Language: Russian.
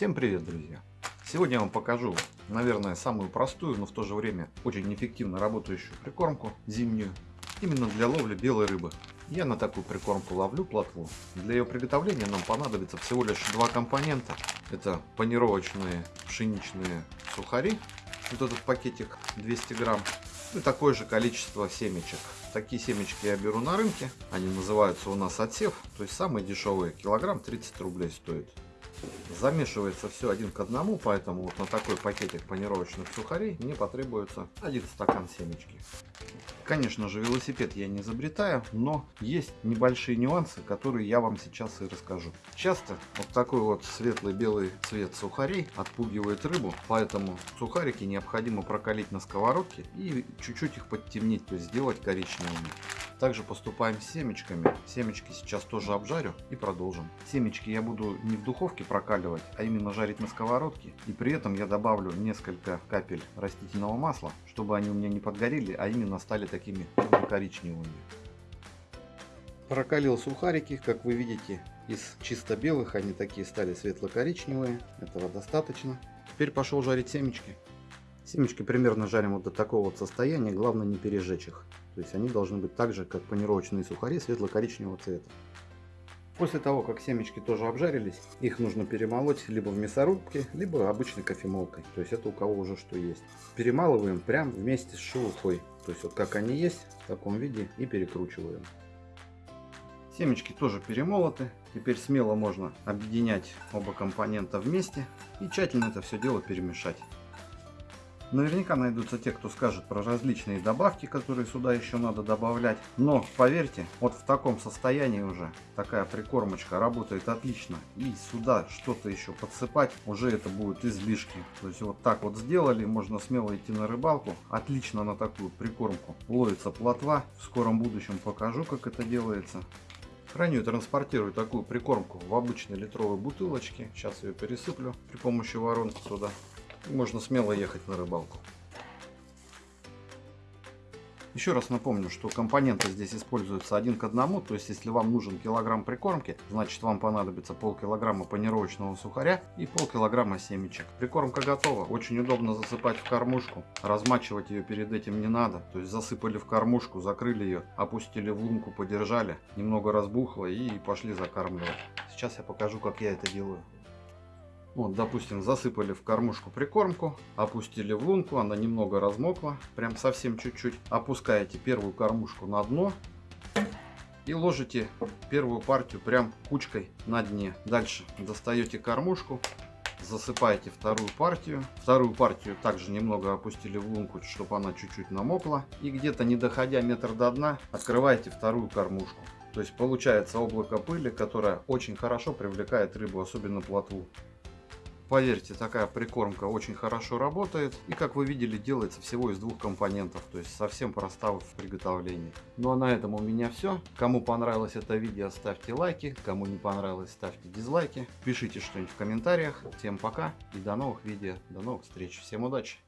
Всем привет, друзья! Сегодня я вам покажу, наверное, самую простую, но в то же время очень эффективно работающую прикормку зимнюю, именно для ловли белой рыбы. Я на такую прикормку ловлю плотву. Для ее приготовления нам понадобится всего лишь два компонента. Это панировочные пшеничные сухари, вот этот пакетик 200 грамм, и такое же количество семечек. Такие семечки я беру на рынке, они называются у нас отсев, то есть самые дешевые, килограмм 30 рублей стоит. Замешивается все один к одному, поэтому вот на такой пакетик панировочных сухарей мне потребуется один стакан семечки. Конечно же, велосипед я не изобретаю, но есть небольшие нюансы, которые я вам сейчас и расскажу. Часто вот такой вот светлый белый цвет сухарей отпугивает рыбу, поэтому сухарики необходимо прокалить на сковородке и чуть-чуть их подтемнить, то есть сделать коричневыми. Также поступаем с семечками. Семечки сейчас тоже обжарю и продолжим. Семечки я буду не в духовке прокаливать, а именно жарить на сковородке. И при этом я добавлю несколько капель растительного масла, чтобы они у меня не подгорели, а именно стали такими коричневыми. Прокалил сухарики, как вы видите, из чисто белых они такие стали светло-коричневые. Этого достаточно. Теперь пошел жарить семечки. Семечки примерно жарим вот до такого вот состояния, главное не пережечь их. То есть они должны быть так же, как панировочные сухари, светло-коричневого цвета. После того, как семечки тоже обжарились, их нужно перемолоть либо в мясорубке, либо обычной кофемолкой. То есть это у кого уже что есть. Перемалываем прям вместе с шелухой. То есть вот как они есть, в таком виде и перекручиваем. Семечки тоже перемолоты. Теперь смело можно объединять оба компонента вместе и тщательно это все дело перемешать. Наверняка найдутся те, кто скажет про различные добавки, которые сюда еще надо добавлять. Но поверьте, вот в таком состоянии уже такая прикормочка работает отлично. И сюда что-то еще подсыпать, уже это будет излишки. То есть вот так вот сделали, можно смело идти на рыбалку. Отлично на такую прикормку ловится плотва. В скором будущем покажу, как это делается. Храню и транспортирую такую прикормку в обычной литровой бутылочке. Сейчас ее пересыплю при помощи воронки туда можно смело ехать на рыбалку. Еще раз напомню, что компоненты здесь используются один к одному, то есть если вам нужен килограмм прикормки, значит вам понадобится полкилограмма панировочного сухаря и полкилограмма семечек. Прикормка готова, очень удобно засыпать в кормушку, размачивать ее перед этим не надо, то есть засыпали в кормушку, закрыли ее, опустили в лунку, подержали, немного разбухло и пошли закармливать. Сейчас я покажу, как я это делаю. Вот, допустим, засыпали в кормушку прикормку, опустили в лунку, она немного размокла, прям совсем чуть-чуть. Опускаете первую кормушку на дно и ложите первую партию прям кучкой на дне. Дальше достаете кормушку, засыпаете вторую партию. Вторую партию также немного опустили в лунку, чтобы она чуть-чуть намокла. И где-то не доходя метр до дна, открываете вторую кормушку. То есть получается облако пыли, которое очень хорошо привлекает рыбу, особенно плотву. Поверьте, такая прикормка очень хорошо работает. И как вы видели, делается всего из двух компонентов. То есть совсем проста в приготовлении. Ну а на этом у меня все. Кому понравилось это видео, ставьте лайки. Кому не понравилось, ставьте дизлайки. Пишите что-нибудь в комментариях. Всем пока и до новых видео. До новых встреч. Всем удачи!